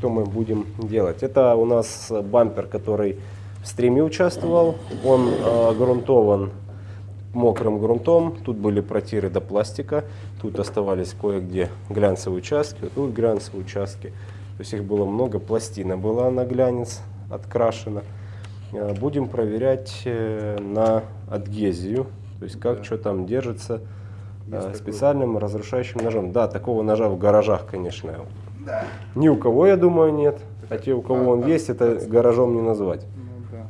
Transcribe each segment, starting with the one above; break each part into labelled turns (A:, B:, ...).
A: что мы будем делать. Это у нас бампер, который в стриме участвовал. Он э, грунтован мокрым грунтом. Тут были протиры до пластика. Тут оставались кое-где глянцевые участки. Тут глянцевые участки. То есть их было много. Пластина была на глянец открашена. Э, будем проверять э, на адгезию. То есть как да. что там держится э, специальным такой. разрушающим ножом. Да, такого ножа в гаражах, конечно, да. ни у кого, я думаю, нет. А те, у кого а, он а, есть, это а, гаражом не назвать.
B: Ну да.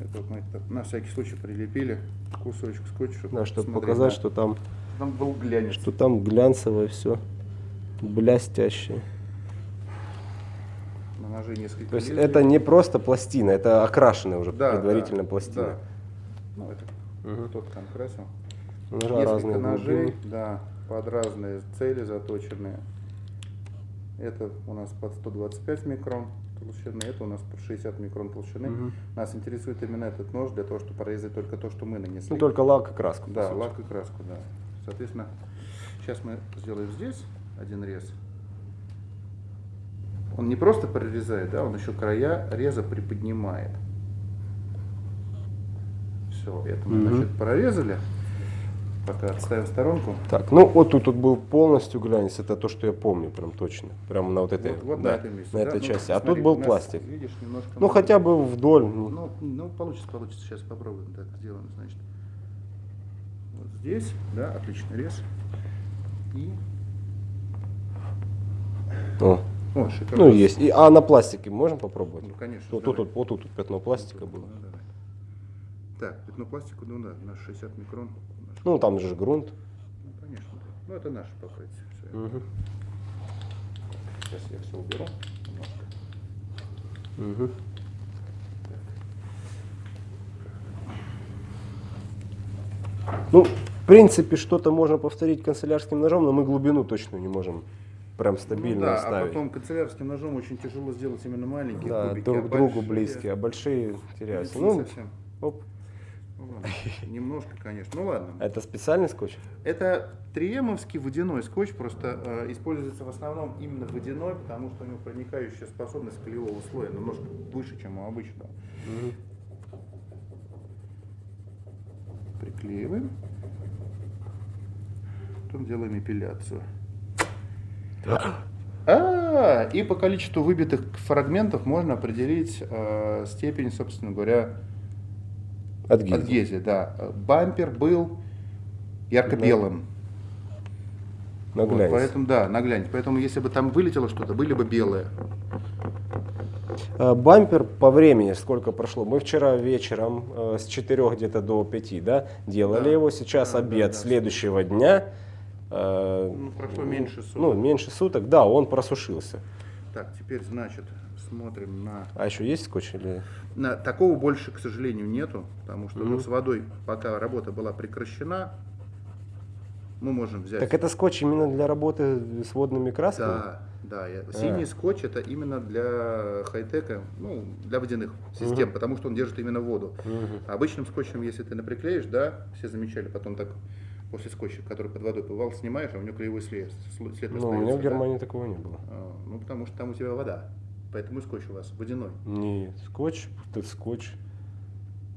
B: Это мы на всякий случай прилепили кусочек скотча.
A: Чтобы да, чтобы показать, что там,
B: там был глянец.
A: Что там глянцевое все, блестящее.
B: На ноже несколько
A: То есть лезвий. это не просто пластина, это окрашенная уже да, предварительно да, пластина. Да.
B: Ну, это угу. тот там красил.
A: Ножа Несколько разные
B: ножей, глубины. да, под разные цели заточенные. Это у нас под 125 микрон толщины, это у нас под 60 микрон толщины. Угу. Нас интересует именно этот нож для того, чтобы прорезать только то, что мы нанесли.
A: Ну, только лак и краску.
B: Да, лак и краску, да. Соответственно, сейчас мы сделаем здесь один рез. Он не просто прорезает, да, он еще края реза приподнимает. Все, это мы, угу. значит, прорезали. Пока отставим в сторонку.
A: Так, ну вот тут, тут был полностью глянец, это то, что я помню, прям точно. Прямо на вот этой,
B: вот, вот
A: да,
B: на, месте,
A: на
B: да?
A: этой
B: ну,
A: части. А тут был пластик.
B: Видишь, немножко
A: ну хотя бы вдоль.
B: Ну, ну получится, получится. Сейчас попробуем. Так, сделаем, значит. Вот здесь, да, отличный рез. И...
A: О. О, шикарно. Ну есть. И, а на пластике можем попробовать?
B: Ну конечно.
A: Вот тут, вот, вот тут, тут пятно пластика было. Ну,
B: давай. Так, пятно пластика, ну да, на 60 микрон.
A: Ну, там же грунт.
B: Ну, конечно. Ну, это наше покрытие. Все. Угу. Сейчас я все уберу немножко. Угу.
A: Ну, в принципе, что-то можно повторить канцелярским ножом, но мы глубину точно не можем прям стабильно ну, да,
B: оставить. А потом канцелярским ножом очень тяжело сделать именно маленькие
A: да,
B: кубики.
A: друг а другу большие, близкие, а большие теряются. Ну,
B: совсем. Оп. Немножко, конечно. Ну ладно.
A: Это специальный скотч?
B: Это триемовский водяной скотч, просто э, используется в основном именно водяной, потому что у него проникающая способность клеевого слоя немножко выше, чем у обычного. Угу. Приклеиваем. Потом делаем эпиляцию. А, и по количеству выбитых фрагментов можно определить э, степень, собственно говоря,
A: Адгезия.
B: Адгезия, да. Бампер был ярко-белым.
A: На вот,
B: поэтому, да, на глянец. Поэтому, если бы там вылетело что-то, были бы белые.
A: А, бампер по времени сколько прошло? Мы вчера вечером э, с 4 где-то до 5 да, делали да. его. Сейчас да, обед да, да, следующего дня.
B: Э, ну, прошло меньше суток.
A: Ну, меньше суток, да, он просушился.
B: Так, теперь, значит, смотрим на...
A: А еще есть скотч или...
B: На, такого больше, к сожалению, нету, потому что mm -hmm. ну, с водой, пока работа была прекращена, мы можем взять...
A: Так это скотч именно для работы с водными красками?
B: Да, да. Я... А. Синий скотч это именно для хай-тека, ну, для водяных систем, угу. потому что он держит именно воду. Угу. Обычным скотчем, если ты наприклеишь, да, все замечали, потом так после скотча, который под водой плывал, снимаешь, а у него клеевой след. след
A: ну, у меня в Германии да? такого не было.
B: А, ну, потому что там у тебя вода. Поэтому и скотч у вас водяной.
A: Нет, скотч, это скотч.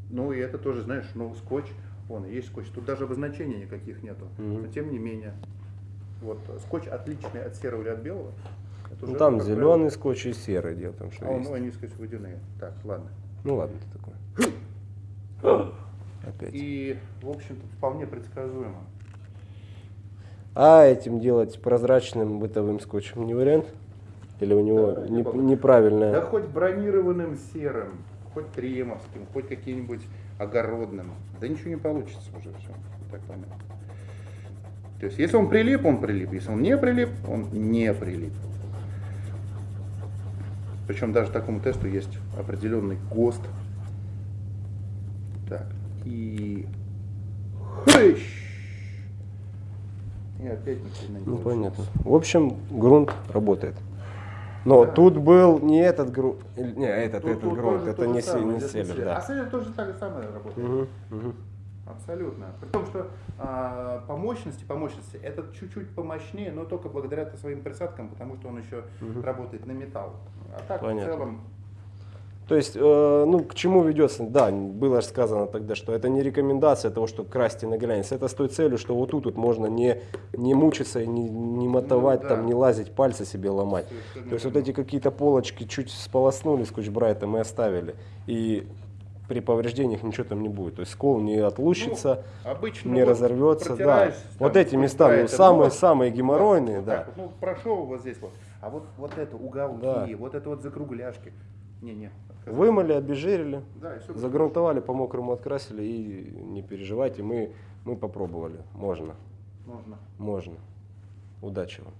B: Ну и это тоже, знаешь, ну скотч, он есть скотч. Тут даже обозначений никаких нету. Угу. Но тем не менее, вот скотч отличный от серого или от белого.
A: Это ну там зеленый правило. скотч и серый дело там что
B: а,
A: есть.
B: Ну они, сказать, водяные. Так, ладно.
A: Ну ладно, ты такой.
B: Опять. И, в общем-то, вполне предсказуемо.
A: А этим делать прозрачным бытовым скотчем не вариант? Или у него да, не, неправильное?
B: Да хоть бронированным серым, хоть тремовским, хоть каким-нибудь огородным. Да ничего не получится уже все. Так понятно. То есть, если он прилип, он прилип. Если он не прилип, он не прилип. Причем даже такому тесту есть определенный ГОСТ. Так, и... Хыщ! И опять
A: ни не Ну, понятно. В общем, грунт работает. Но да. тут был не этот грунт, не этот, тут, этот тут грунт, это не,
B: самое,
A: не селлер, да.
B: А селлер тоже так же самое работает. Угу, угу. Абсолютно. При том, что а, по мощности, по мощности, этот чуть-чуть помощнее, но только благодаря своим присадкам, потому что он еще работает на металл. А так
A: Понятно.
B: в целом
A: То есть, э, ну, к чему ведется? Да, было же сказано тогда, что это не рекомендация того, что красьте на глянец. Это с той целью, что вот тут вот можно не, не мучиться, и не, не мотовать,
B: Ну, да.
A: там, не лазить, пальцы себе ломать.
B: Совершенно
A: То есть вот эти какие-то полочки чуть сполоснули скотч-брайтом и оставили. И при повреждениях ничего там не будет. То есть скол не отлучится,
B: Ну, обычно
A: не
B: вот
A: разорвется. Да.
B: протираешь
A: Вот
B: там
A: эти места, ну,
B: скотч-брайтом,
A: самые,
B: вот,
A: самые геморройные,
B: вот
A: да.
B: так ну, прошел вот здесь вот. А вот, вот это уголки,
A: Да.
B: вот это вот закругляшки. Не-не.
A: Вымыли, обезжирили,
B: Да, и
A: загрунтовали, по-мокрому открасили и не переживайте, мы, мы попробовали. Можно,
B: Можно.
A: можно. Удачи вам.